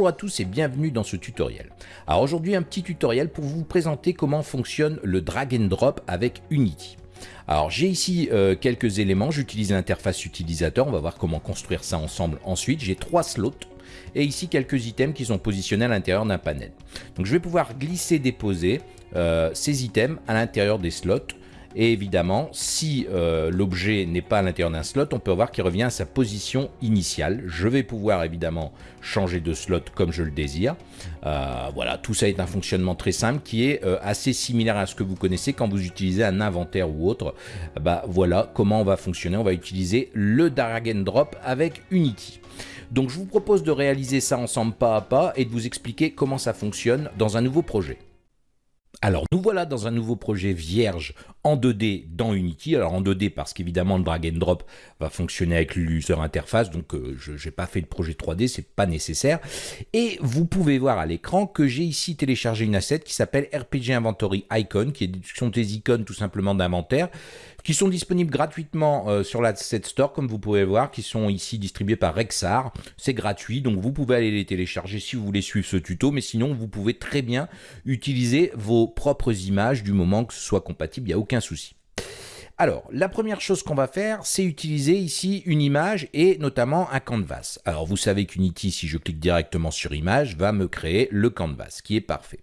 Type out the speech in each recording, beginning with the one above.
Bonjour à tous et bienvenue dans ce tutoriel. Alors aujourd'hui un petit tutoriel pour vous présenter comment fonctionne le drag and drop avec Unity. Alors j'ai ici euh, quelques éléments, j'utilise l'interface utilisateur, on va voir comment construire ça ensemble ensuite. J'ai trois slots et ici quelques items qui sont positionnés à l'intérieur d'un panel. Donc je vais pouvoir glisser, déposer euh, ces items à l'intérieur des slots et évidemment, si euh, l'objet n'est pas à l'intérieur d'un slot, on peut voir qu'il revient à sa position initiale. Je vais pouvoir évidemment changer de slot comme je le désire. Euh, voilà, tout ça est un fonctionnement très simple qui est euh, assez similaire à ce que vous connaissez quand vous utilisez un inventaire ou autre. Bah voilà comment on va fonctionner. On va utiliser le drag and drop avec Unity. Donc je vous propose de réaliser ça ensemble pas à pas et de vous expliquer comment ça fonctionne dans un nouveau projet. Alors nous voilà dans un nouveau projet vierge en 2D dans Unity. Alors en 2D parce qu'évidemment le drag and drop va fonctionner avec l'user interface, donc euh, je n'ai pas fait le projet 3D, c'est pas nécessaire. Et vous pouvez voir à l'écran que j'ai ici téléchargé une asset qui s'appelle RPG Inventory Icon, qui sont des icônes tout simplement d'inventaire, qui sont disponibles gratuitement euh, sur l'asset store, comme vous pouvez voir, qui sont ici distribués par Rexar. C'est gratuit, donc vous pouvez aller les télécharger si vous voulez suivre ce tuto, mais sinon vous pouvez très bien utiliser vos propres images du moment que ce soit compatible, il n'y a souci. Alors, la première chose qu'on va faire, c'est utiliser ici une image et notamment un canvas. Alors, vous savez qu'Unity, si je clique directement sur image, va me créer le canvas, qui est parfait.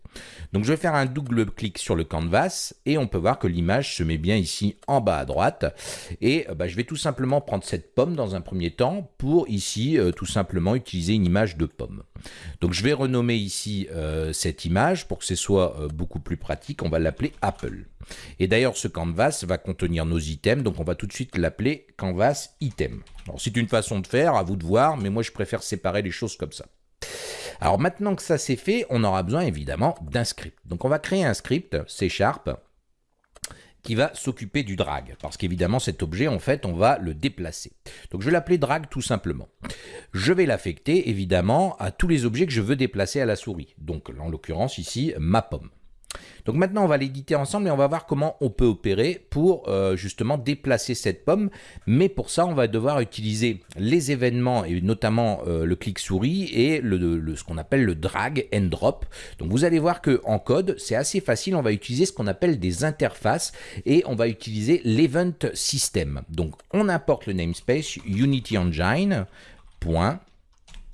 Donc, je vais faire un double clic sur le canvas et on peut voir que l'image se met bien ici en bas à droite. Et euh, bah, je vais tout simplement prendre cette pomme dans un premier temps pour ici, euh, tout simplement, utiliser une image de pomme. Donc, je vais renommer ici euh, cette image pour que ce soit beaucoup plus pratique. On va l'appeler Apple. Et d'ailleurs, ce canvas va contenir nos items, donc on va tout de suite l'appeler canvas item. Alors c'est une façon de faire, à vous de voir, mais moi je préfère séparer les choses comme ça. Alors maintenant que ça c'est fait, on aura besoin évidemment d'un script. Donc on va créer un script C Sharp qui va s'occuper du drag, parce qu'évidemment cet objet, en fait, on va le déplacer. Donc je vais l'appeler drag tout simplement. Je vais l'affecter évidemment à tous les objets que je veux déplacer à la souris. Donc en l'occurrence ici, ma pomme. Donc maintenant, on va l'éditer ensemble et on va voir comment on peut opérer pour euh, justement déplacer cette pomme. Mais pour ça, on va devoir utiliser les événements et notamment euh, le clic souris et ce qu'on appelle le drag and drop. Donc vous allez voir que en code, c'est assez facile. On va utiliser ce qu'on appelle des interfaces et on va utiliser l'event system. Donc on importe le namespace Unity Engine.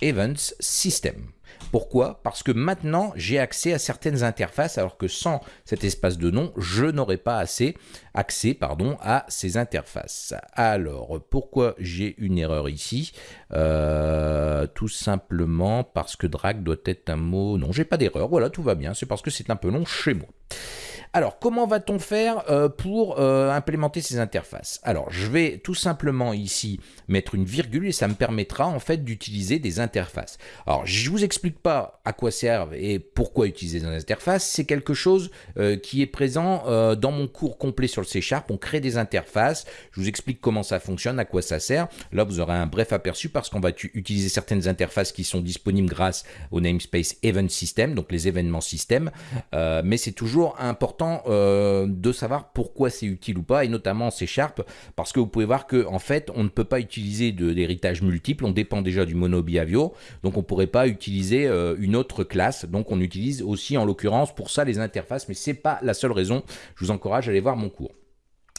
Events System. Pourquoi? Parce que maintenant, j'ai accès à certaines interfaces, alors que sans cet espace de nom, je n'aurais pas assez accès à ces interfaces. Alors, pourquoi j'ai une erreur ici? Euh, Tout simplement parce que drag doit être un mot... Non, j'ai pas d'erreur, voilà, tout va bien, c'est parce que c'est un peu long chez moi. Alors, comment va-t-on faire euh, pour euh, implémenter ces interfaces? Alors, je vais tout simplement ici mettre une virgule et ça me permettra en fait d'utiliser des interfaces. Alors, je vous explique pas à quoi servent et pourquoi utiliser des interfaces. C'est quelque chose euh, qui est présent dans mon cours complet sur le C Sharp. On crée des interfaces. Je vous explique comment ça fonctionne, à quoi ça sert. Là, vous aurez un bref aperçu parce qu'on va utiliser certaines interfaces qui sont disponibles grâce au namespace Event System, donc les événements système. mais c'est toujours important euh, de savoir pourquoi c'est utile ou pas, et notamment C Sharp, parce que vous pouvez voir que en fait, on ne peut pas utiliser de l'héritage multiple, on dépend déjà du mono behavior, donc on ne pourrait pas utiliser euh, une autre classe, donc on utilise aussi en l'occurrence pour ça les interfaces, mais c'est pas la seule raison, je vous encourage à aller voir mon cours.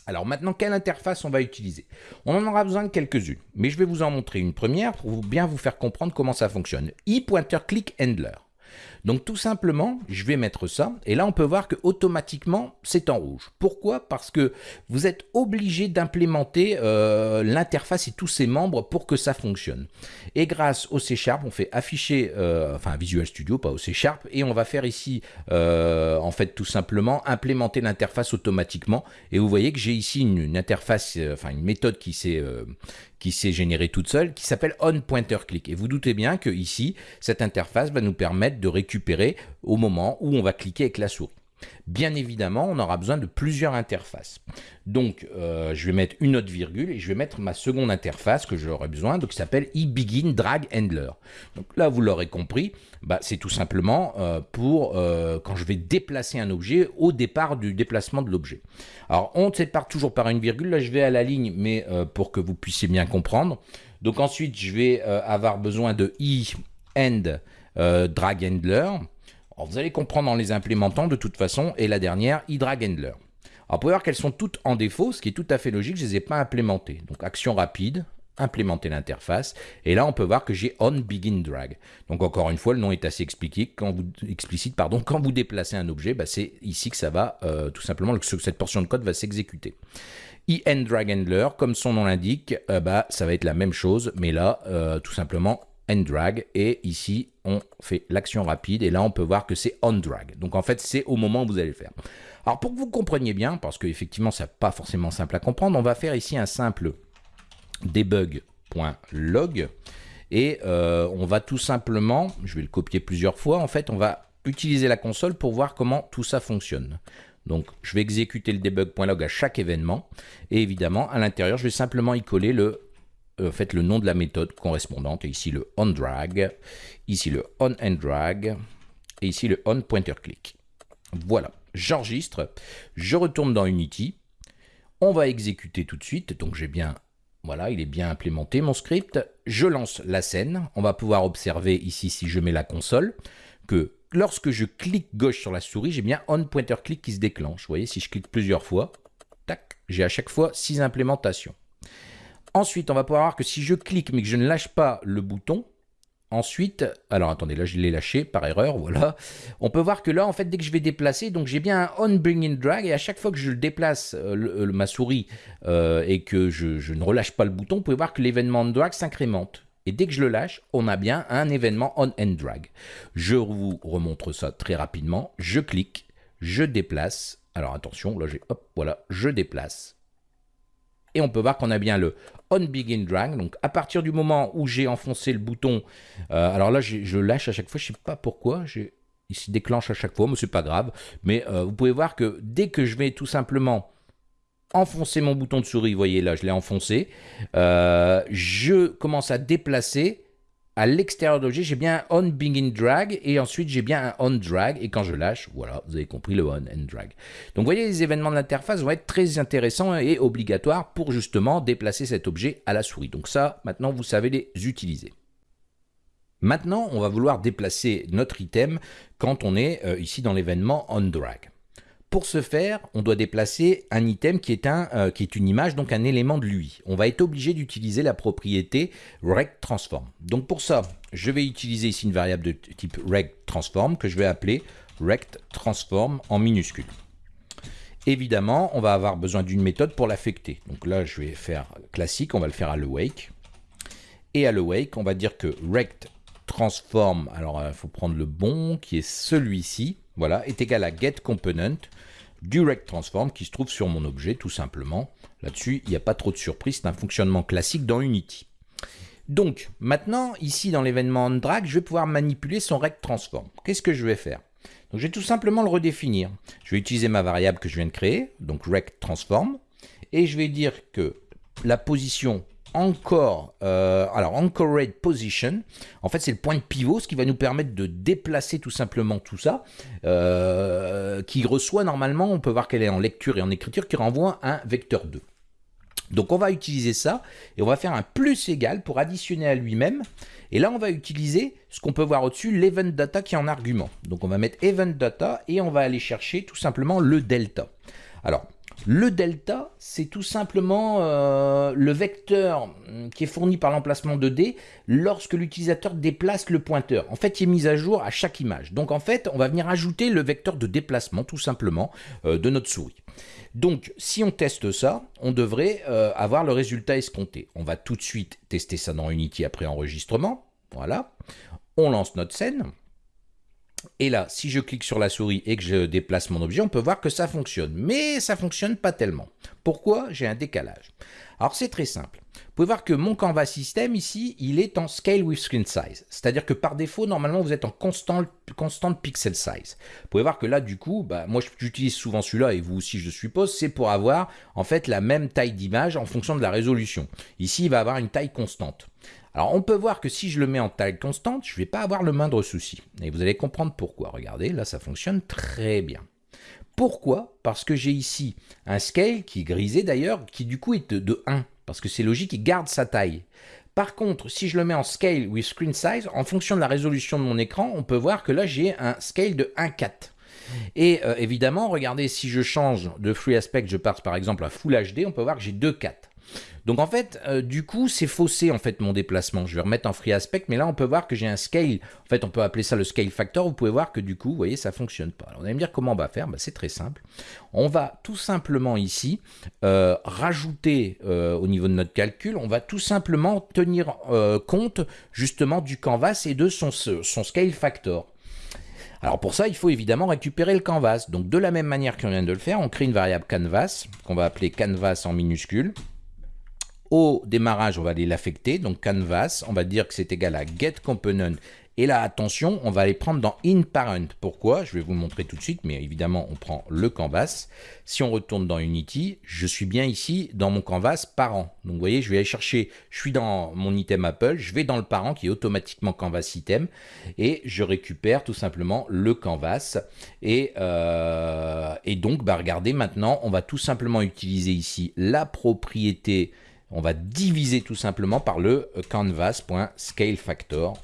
Alors maintenant, quelle interface on va utiliser? On en aura besoin de quelques-unes, mais je vais vous en montrer une première pour bien vous faire comprendre comment ça fonctionne. e-pointer click handler. Donc tout simplement, je vais mettre ça, et là on peut voir que automatiquement c'est en rouge. Pourquoi? Parce que vous êtes obligé d'implémenter euh, l'interface et tous ses membres pour que ça fonctionne. Et grâce au C Sharp, on fait afficher, euh, enfin Visual Studio, pas au C Sharp, et on va faire ici, euh, en fait tout simplement, implémenter l'interface automatiquement. Et vous voyez que j'ai ici une, interface, enfin une méthode qui s'est qui s'est générée toute seule, qui s'appelle onPointerClick. Et vous doutez bien que ici, cette interface va nous permettre de récupérer au moment où on va cliquer avec la souris. Bien évidemment, on aura besoin de plusieurs interfaces. Donc, euh, je vais mettre une autre virgule et je vais mettre ma seconde interface que j'aurai besoin, donc qui s'appelle eBegin Drag Handler. Donc là, vous l'aurez compris, bah, c'est tout simplement euh, pour euh, quand je vais déplacer un objet au départ du déplacement de l'objet. Alors, on sépare toujours par une virgule. Là, je vais à la ligne, mais pour que vous puissiez bien comprendre. Donc ensuite, je vais avoir besoin de i end drag handler. vous allez comprendre en les implémentant de toute façon. Et la dernière, e-drag handler. Alors, vous pouvez voir qu'elles sont toutes en défaut, ce qui est tout à fait logique, je ne les ai pas implémentées. Donc, action rapide, implémenter l'interface. Et là, on peut voir que j'ai on begin drag. Donc encore une fois, le nom est assez explicite. Quand vous, explicite, quand vous déplacez un objet, bah, c'est ici que ça va, euh, tout simplement, cette portion de code va s'exécuter. en drag handler, comme son nom l'indique, euh, bah, ça va être la même chose, mais là, euh, tout simplement, end drag. Et ici, on fait l'action rapide. Et là, on peut voir que c'est on drag. Donc en fait, c'est au moment où vous allez le faire. Alors pour que vous compreniez bien, parce qu'effectivement, ça n'est pas forcément simple à comprendre, on va faire ici un simple debug.log et euh, on va tout simplement, je vais le copier plusieurs fois, en fait on va utiliser la console pour voir comment tout ça fonctionne. Donc je vais exécuter le debug.log à chaque événement et évidemment à l'intérieur je vais simplement y coller le, euh, fait, le nom de la méthode correspondante, et ici le onDrag, ici le onEndDrag et ici le onPointerClick. Voilà, j'enregistre, je retourne dans Unity, on va exécuter tout de suite, donc j'ai bien voilà, il est bien implémenté mon script. Je lance la scène. On va pouvoir observer ici, si je mets la console, que lorsque je clique gauche sur la souris, j'ai bien on pointer click qui se déclenche. Vous voyez, si je clique plusieurs fois, tac, j'ai à chaque fois six implémentations. Ensuite, on va pouvoir voir que si je clique mais que je ne lâche pas le bouton, Ensuite, alors attendez, là je l'ai lâché par erreur, voilà. On peut voir que là, en fait, dès que je vais déplacer, donc j'ai bien un on bring in drag, et à chaque fois que je déplace euh, ma souris euh, et que je, ne relâche pas le bouton, vous pouvez voir que l'événement drag s'incrémente. Et dès que je le lâche, on a bien un événement on and drag. Je vous remontre ça très rapidement. Je clique, je déplace. Alors attention, là j'ai, hop, voilà, je déplace. Et on peut voir qu'on a bien le on begin drag. Donc à partir du moment où j'ai enfoncé le bouton, euh, alors là je lâche à chaque fois, je sais pas pourquoi, il se déclenche à chaque fois, mais c'est pas grave. Mais euh, vous pouvez voir que dès que je vais tout simplement enfoncer mon bouton de souris, vous voyez là je l'ai enfoncé, euh, je commence à déplacer à l'extérieur de l'objet, j'ai bien un on begin drag et ensuite j'ai bien un on drag et quand je lâche, voilà, vous avez compris le on and drag. Donc vous voyez, les événements de l'interface vont être très intéressants et obligatoires pour justement déplacer cet objet à la souris. Donc ça, maintenant, vous savez les utiliser. Maintenant, on va vouloir déplacer notre item quand on est euh, ici dans l'événement on drag. Pour ce faire, on doit déplacer un item qui est, un, euh, qui est une image, donc un élément de lui. On va être obligé d'utiliser la propriété rectTransform. Donc pour ça, je vais utiliser ici une variable de type rectTransform que je vais appeler rectTransform en minuscule. Évidemment, on va avoir besoin d'une méthode pour l'affecter. Donc là, je vais faire classique, on va le faire à l'awake. Et à l'awake, on va dire que rectTransform, alors il faut prendre le bon, qui est celui-ci, voilà, est égal à getComponent du rectTransform qui se trouve sur mon objet, tout simplement. Là-dessus, il n'y a pas trop de surprise, c'est un fonctionnement classique dans Unity. Donc, maintenant, ici dans l'événement onDrag, je vais pouvoir manipuler son rectTransform. Qu'est-ce que je vais faire? Donc, je vais tout simplement le redéfinir. Je vais utiliser ma variable que je viens de créer, donc rectTransform, et je vais dire que la position encore, euh, alors anchored position, en fait c'est le point de pivot, ce qui va nous permettre de déplacer tout simplement tout ça, euh, qui reçoit normalement, on peut voir qu'elle est en lecture et en écriture, qui renvoie un vecteur 2. Donc on va utiliser ça, et on va faire un plus égal pour additionner à lui-même, et là on va utiliser ce qu'on peut voir au-dessus, l'event data qui est en argument. Donc on va mettre event data, et on va aller chercher tout simplement le delta. Alors, le delta, c'est tout simplement euh, le vecteur hum, qui est fourni par l'emplacement de D lorsque l'utilisateur déplace le pointeur. En fait, il est mis à jour à chaque image. Donc en fait, on va venir ajouter le vecteur de déplacement tout simplement euh, de notre souris. Donc si on teste ça, on devrait euh, avoir le résultat escompté. On va tout de suite tester ça dans Unity après enregistrement. Voilà. On lance notre scène. Et là, si je clique sur la souris et que je déplace mon objet, on peut voir que ça fonctionne. Mais ça fonctionne pas tellement. Pourquoi? J'ai un décalage. Alors c'est très simple. Vous pouvez voir que mon canvas system ici, il est en scale with screen size. C'est-à-dire que par défaut, normalement, vous êtes en constant, constant pixel size. Vous pouvez voir que là, du coup, bah, moi j'utilise souvent celui-là et vous aussi je suppose, c'est pour avoir en fait la même taille d'image en fonction de la résolution. Ici, il va avoir une taille constante. Alors on peut voir que si je le mets en taille constante, je ne vais pas avoir le moindre souci. Et vous allez comprendre pourquoi. Regardez, là ça fonctionne très bien. Pourquoi? Parce que j'ai ici un scale qui est grisé d'ailleurs, qui du coup est de 1. Parce que c'est logique, il garde sa taille. Par contre, si je le mets en scale with screen size, en fonction de la résolution de mon écran, on peut voir que là, j'ai un scale de 1.4. Et euh, évidemment, regardez, si je change de free aspect, je passe par exemple à Full HD, on peut voir que j'ai 2.4. Donc en fait, euh, du coup, c'est faussé en fait mon déplacement. Je vais remettre en free aspect, mais là on peut voir que j'ai un scale. En fait, on peut appeler ça le scale factor. Vous pouvez voir que du coup, vous voyez, ça fonctionne pas. Alors, on va me dire comment on va faire. Bah, c'est très simple. On va tout simplement ici euh, rajouter euh, au niveau de notre calcul, on va tout simplement tenir compte justement du canvas et de son scale factor. Alors pour ça, il faut évidemment récupérer le canvas. Donc de la même manière qu'on vient de le faire, on crée une variable canvas, qu'on va appeler canvas en minuscule. Démarrage, on va aller l'affecter, donc canvas, on va dire que c'est égal à getComponent. Et là, attention, on va aller prendre dans inParent. Pourquoi? Je vais vous montrer tout de suite, mais évidemment, on prend le canvas. Si on retourne dans Unity, je suis bien ici dans mon canvas parent. Donc, voyez, je vais aller chercher, je suis dans mon item Apple, je vais dans le parent qui est automatiquement canvas item, et je récupère tout simplement le canvas. Et, euh, et donc, bah, regardez, maintenant, on va tout simplement utiliser ici la propriété on va diviser tout simplement par le canvas.scaleFactor.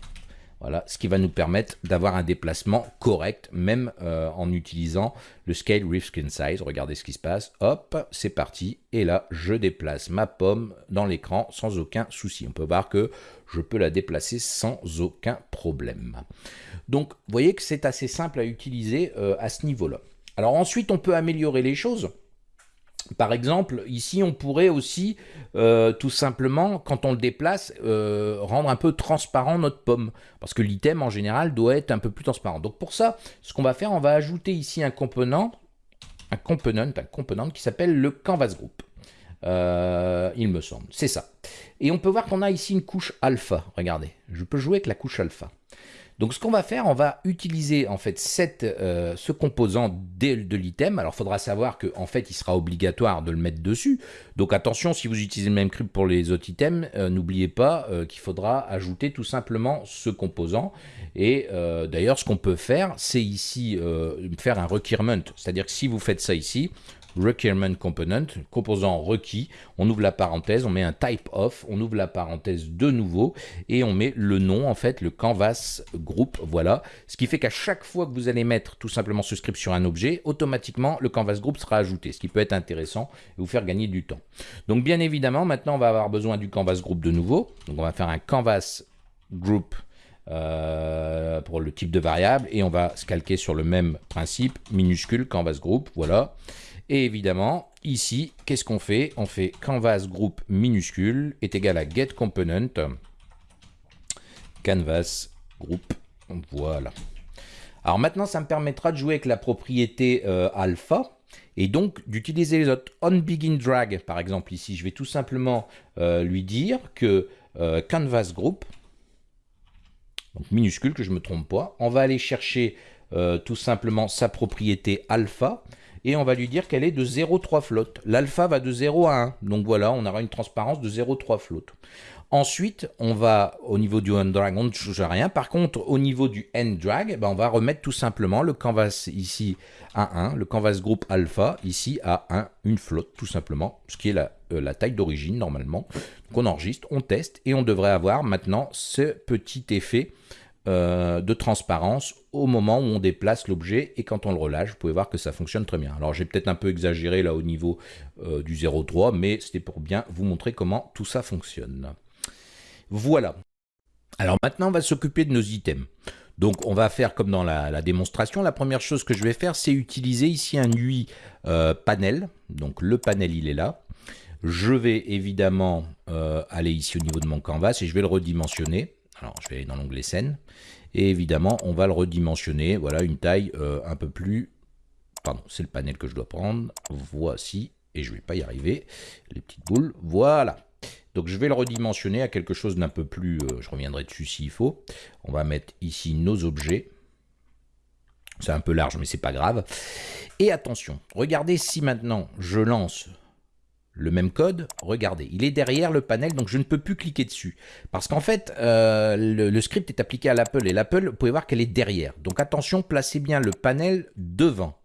Voilà, ce qui va nous permettre d'avoir un déplacement correct, même euh, en utilisant le Scale with Skin Size. Regardez ce qui se passe. Hop, c'est parti. Et là, je déplace ma pomme dans l'écran sans aucun souci. On peut voir que je peux la déplacer sans aucun problème. Donc, vous voyez que c'est assez simple à utiliser euh, à ce niveau-là. Alors ensuite, on peut améliorer les choses. Par exemple, ici, on pourrait aussi, euh, tout simplement, quand on le déplace, euh, rendre un peu transparent notre pomme. Parce que l'item, en général, doit être un peu plus transparent. Donc pour ça, ce qu'on va faire, on va ajouter ici un component, un component, component qui s'appelle le canvas group. Euh, il me semble, c'est ça. Et on peut voir qu'on a ici une couche alpha. Regardez, je peux jouer avec la couche alpha. Donc ce qu'on va faire, on va utiliser en fait euh, ce composant de, de l'item. Alors il faudra savoir qu'en en fait il sera obligatoire de le mettre dessus. Donc attention, si vous utilisez le même script pour les autres items, euh, n'oubliez pas euh, qu'il faudra ajouter tout simplement ce composant. Et d'ailleurs ce qu'on peut faire, c'est ici faire un requirement. C'est-à-dire que si vous faites ça ici, requirement component, composant requis, on ouvre la parenthèse, on met un type of, on ouvre la parenthèse de nouveau et on met le nom en fait, le canvas group, voilà. Ce qui fait qu'à chaque fois que vous allez mettre tout simplement ce script sur un objet, automatiquement le canvas group sera ajouté, ce qui peut être intéressant et vous faire gagner du temps. Donc bien évidemment, maintenant on va avoir besoin du canvas group de nouveau. Donc on va faire un canvas group euh, pour le type de variable et on va se calquer sur le même principe, minuscule canvas group, voilà. Et évidemment, ici, qu'est-ce qu'on fait? On fait canvas group minuscule est égal à get component canvas group. Voilà. Alors maintenant, ça me permettra de jouer avec la propriété euh, alpha et donc d'utiliser les autres. On begin drag, par exemple, ici, je vais tout simplement euh, lui dire que euh, canvas group, donc minuscule, que je me trompe pas, on va aller chercher tout simplement sa propriété alpha et on va lui dire qu'elle est de 0,3 flotte. L'alpha va de 0 à 1, donc voilà, on aura une transparence de 0,3 flotte. Ensuite, on va, au niveau du drag, on ne change rien. Par contre, au niveau du drag, ben on va remettre tout simplement le canvas ici à 1, le canvas group alpha ici à 1, une flotte tout simplement, ce qui est euh, la taille d'origine normalement. Donc on enregistre, on teste et on devrait avoir maintenant ce petit effet euh, de transparence au moment où on déplace l'objet et quand on le relâche, vous pouvez voir que ça fonctionne très bien. Alors j'ai peut-être un peu exagéré là au niveau euh, du 0,3, mais c'était pour bien vous montrer comment tout ça fonctionne. Voilà. Alors maintenant, on va s'occuper de nos items. Donc on va faire comme dans la, démonstration. La première chose que je vais faire, c'est utiliser ici un UI euh, panel. Donc le panel, il est là. Je vais évidemment aller ici au niveau de mon canvas et je vais le redimensionner. Alors, je vais aller dans l'onglet scène. Et évidemment, on va le redimensionner. Voilà, une taille euh, un peu plus... Pardon, c'est le panel que je dois prendre. Voici. Et je ne vais pas y arriver. Les petites boules. Voilà. Donc, je vais le redimensionner à quelque chose d'un peu plus... Euh, je reviendrai dessus s'il faut. On va mettre ici nos objets. C'est un peu large, mais c'est pas grave. Et attention, regardez si maintenant je lance le même code, regardez, il est derrière le panel, donc je ne peux plus cliquer dessus. Parce qu'en fait, euh, le, script est appliqué à l'Apple, et l'Apple, vous pouvez voir qu'elle est derrière. Donc attention, placez bien le panel devant.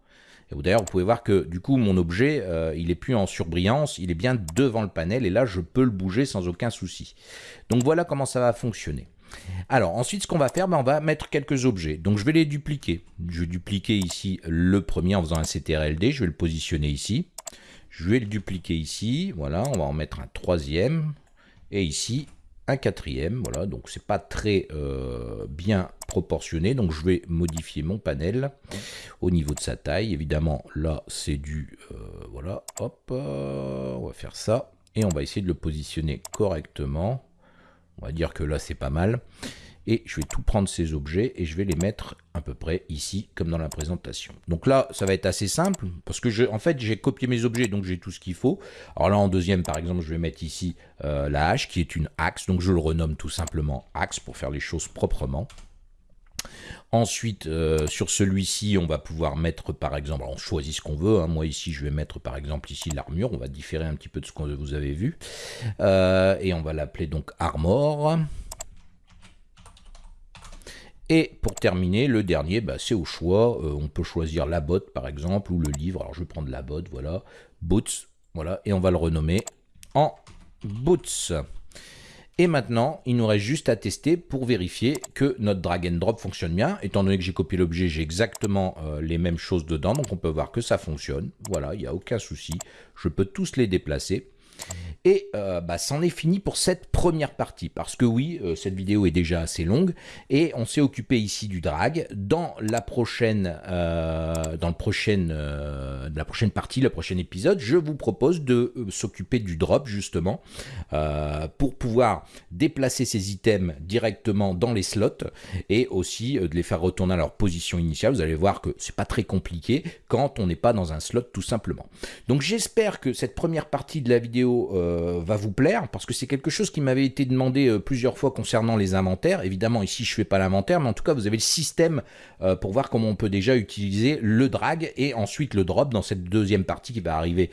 D'ailleurs, vous pouvez voir que du coup, mon objet, euh, il est plus en surbrillance, il est bien devant le panel, et là, je peux le bouger sans aucun souci. Donc voilà comment ça va fonctionner. Alors ensuite, ce qu'on va faire, ben, on va mettre quelques objets. Donc je vais les dupliquer. Je vais dupliquer ici le premier en faisant un CTRLD, je vais le positionner ici. Je vais le dupliquer ici, voilà, on va en mettre un troisième. Et ici, un quatrième, voilà, donc c'est pas très euh, bien proportionné, donc je vais modifier mon panel au niveau de sa taille, évidemment là c'est du, euh, voilà, hop, euh, on va faire ça, et on va essayer de le positionner correctement, on va dire que là c'est pas mal, et je vais tout prendre ces objets et je vais les mettre à peu près ici comme dans la présentation. Donc là ça va être assez simple parce que je, en fait j'ai copié mes objets donc j'ai tout ce qu'il faut. Alors là en deuxième par exemple je vais mettre ici euh, la hache qui est une axe donc je le renomme tout simplement axe pour faire les choses proprement. Ensuite, euh, sur celui-ci, on va pouvoir mettre par exemple, on choisit ce qu'on veut. Hein. Moi ici, je vais mettre par exemple ici l'armure. On va différer un petit peu de ce que vous avez vu. Euh, et on va l'appeler donc armor. Et pour terminer, le dernier, bah, c'est au choix. Euh, on peut choisir la botte, par exemple, ou le livre. Alors, je vais prendre la botte, voilà. Boots, voilà. Et on va le renommer en Boots. Et maintenant, il nous reste juste à tester pour vérifier que notre drag and drop fonctionne bien. Étant donné que j'ai copié l'objet, j'ai exactement euh, les mêmes choses dedans. Donc, on peut voir que ça fonctionne. Voilà, il n'y a aucun souci. Je peux tous les déplacer. Et euh, bah, c'en est fini pour cette première partie, parce que oui, euh, cette vidéo est déjà assez longue, et on s'est occupé ici du drag. Dans la prochaine, euh, dans le la prochaine partie, le prochain épisode, je vous propose de s'occuper du drop, justement, pour pouvoir déplacer ces items directement dans les slots, et aussi de les faire retourner à leur position initiale. Vous allez voir que c'est pas très compliqué quand on n'est pas dans un slot, tout simplement. Donc j'espère que cette première partie de la vidéo euh, va vous plaire, parce que c'est quelque chose qui m'avait été demandé euh, plusieurs fois concernant les inventaires. Évidemment, ici, je fais pas l'inventaire, mais en tout cas, vous avez le système euh, pour voir comment on peut déjà utiliser le drag et ensuite le drop dans cette deuxième partie qui va arriver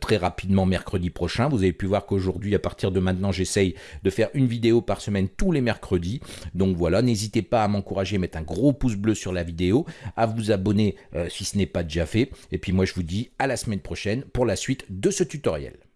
très rapidement mercredi prochain. Vous avez pu voir qu'aujourd'hui, à partir de maintenant, j'essaye de faire une vidéo par semaine tous les mercredis. Donc voilà, n'hésitez pas à m'encourager, mettre un gros pouce bleu sur la vidéo, à vous abonner si ce n'est pas déjà fait. Et puis moi, je vous dis à la semaine prochaine pour la suite de ce tutoriel.